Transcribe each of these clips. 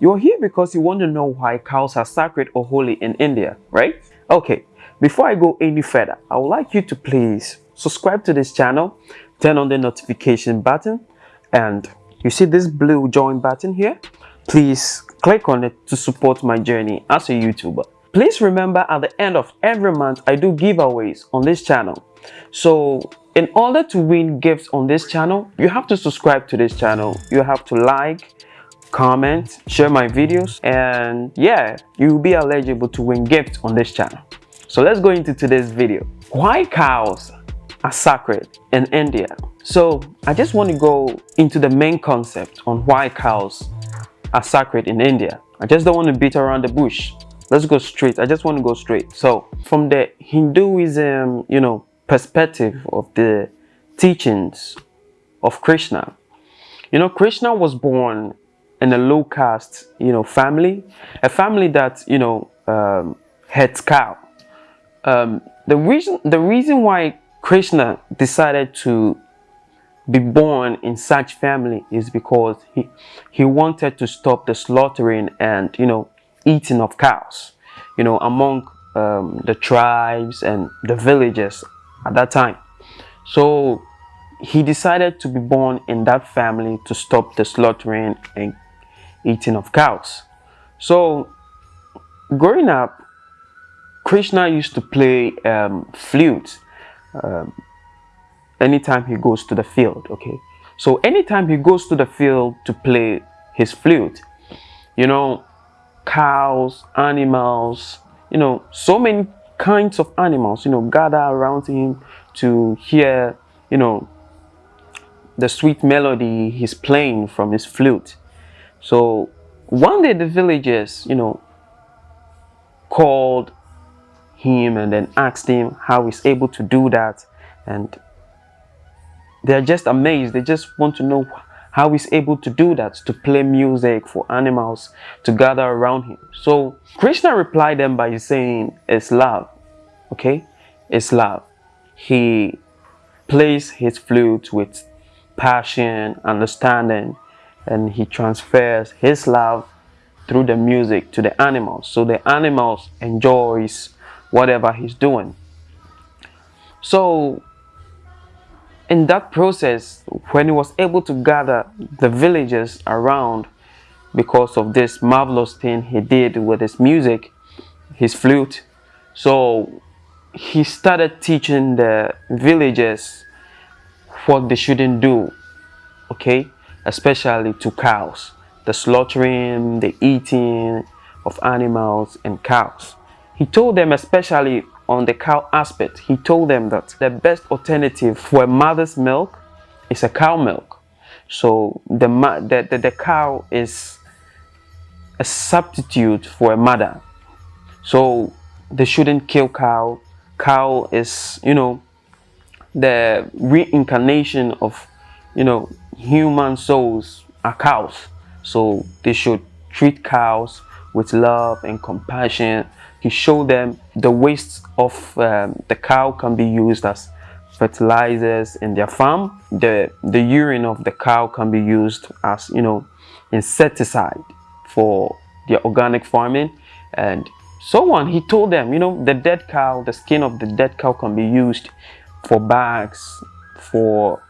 You're here because you want to know why cows are sacred or holy in India, right? Okay, before I go any further, I would like you to please subscribe to this channel, turn on the notification button, and you see this blue join button here? Please click on it to support my journey as a YouTuber. Please remember at the end of every month, I do giveaways on this channel. So in order to win gifts on this channel, you have to subscribe to this channel. You have to like, comment, share my videos, and yeah, you'll be eligible to win gifts on this channel. So let's go into today's video. Why cows are sacred in India? So I just want to go into the main concept on why cows are sacred in India. I just don't want to beat around the bush. Let's go straight. I just want to go straight. So from the Hinduism, you know, perspective of the teachings of Krishna, you know, Krishna was born in a low caste, you know, family, a family that, you know, um, had cow. Um, the reason, the reason why Krishna decided to be born in such family is because he, he wanted to stop the slaughtering and, you know, eating of cows, you know, among um, the tribes and the villages at that time. So he decided to be born in that family to stop the slaughtering and eating of cows. So growing up, Krishna used to play um, flute um, anytime he goes to the field, okay? So anytime he goes to the field to play his flute, you know, cows, animals, you know, so many kinds of animals, you know, gather around him to hear, you know, the sweet melody he's playing from his flute. So one day the villagers, you know, called him and then asked him how he's able to do that. And they're just amazed. They just want to know how he's able to do that, to play music for animals to gather around him. So Krishna replied them by saying, it's love, okay? It's love. He plays his flute with passion, understanding, and he transfers his love through the music to the animals. So the animals enjoys whatever he's doing. So in that process when he was able to gather the villagers around because of this marvelous thing he did with his music his flute so he started teaching the villagers what they shouldn't do okay especially to cows, the slaughtering, the eating of animals and cows. He told them especially on the cow aspect, he told them that the best alternative for a mother's milk is a cow milk. So the, the, the, the cow is a substitute for a mother. So they shouldn't kill cow. Cow is, you know, the reincarnation of, you know, human souls are cows. So they should treat cows with love and compassion he showed them the waste of um, the cow can be used as fertilizers in their farm. The the urine of the cow can be used as you know insecticide for their organic farming. And so on. He told them you know the dead cow the skin of the dead cow can be used for bags for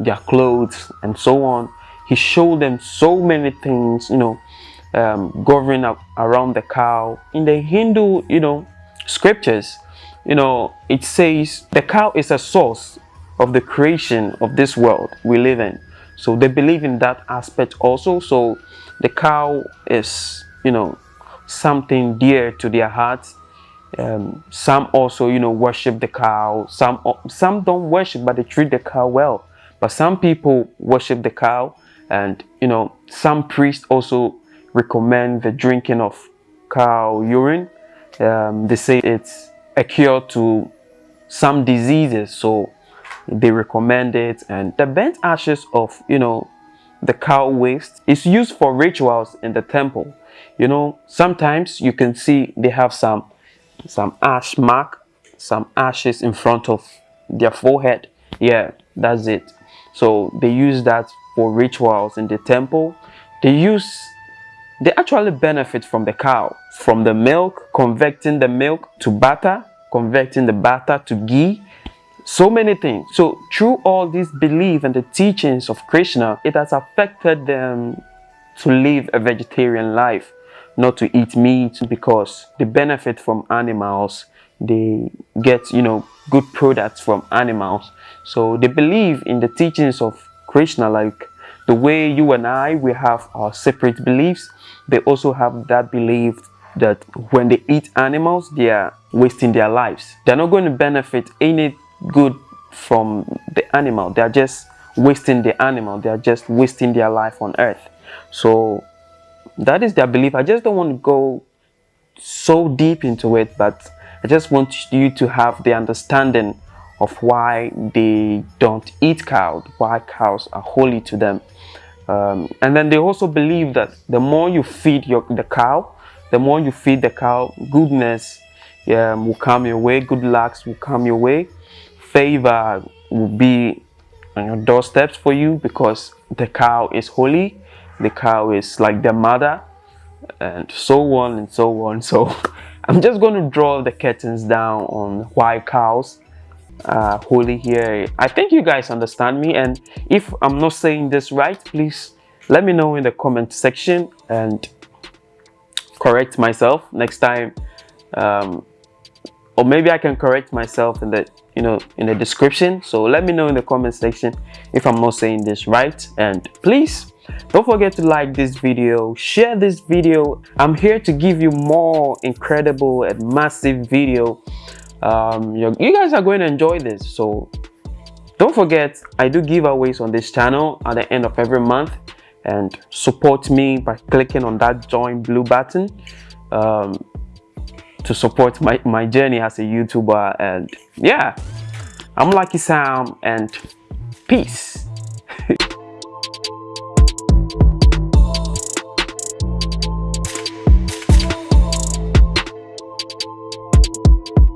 their clothes and so on. He showed them so many things you know um, governing up around the cow. In the hindu you know scriptures you know it says the cow is a source of the creation of this world we live in. So they believe in that aspect also. So the cow is you know something dear to their hearts. Um, some also you know worship the cow. Some some don't worship but they treat the cow well but some people worship the cow and, you know, some priests also recommend the drinking of cow urine. Um, they say it's a cure to some diseases. So they recommend it. And the burnt ashes of, you know, the cow waste is used for rituals in the temple. You know, sometimes you can see they have some some ash mark, some ashes in front of their forehead. Yeah, that's it. So they use that for rituals in the temple. They use they actually benefit from the cow from the milk converting the milk to butter converting the butter to ghee. So many things. So through all these belief and the teachings of krishna it has affected them to live a vegetarian life not to eat meat because they benefit from animals they get you know good products from animals. So they believe in the teachings of krishna like the way you and i we have our separate beliefs. They also have that belief that when they eat animals they are wasting their lives. They're not going to benefit any good from the animal. They're just wasting the animal. They're just wasting their life on earth. So that is their belief. I just don't want to go so deep into it but i just want you to have the understanding of why they don't eat cows why cows are holy to them. Um, and then they also believe that the more you feed your the cow the more you feed the cow goodness um, will come your way good lucks will come your way. Favor will be on your doorsteps for you because the cow is holy the cow is like their mother and so on and so on. So i'm just going to draw the curtains down on why cows are holy here. I think you guys understand me and if i'm not saying this right please let me know in the comment section and correct myself next time um, or maybe i can correct myself in the you know in the description. So let me know in the comment section if i'm not saying this right and please don't forget to like this video share this video. I'm here to give you more incredible and massive video. Um, you guys are going to enjoy this. So don't forget i do giveaways on this channel at the end of every month. And support me by clicking on that join blue button um, to support my, my journey as a youtuber. And yeah i'm lucky sam and peace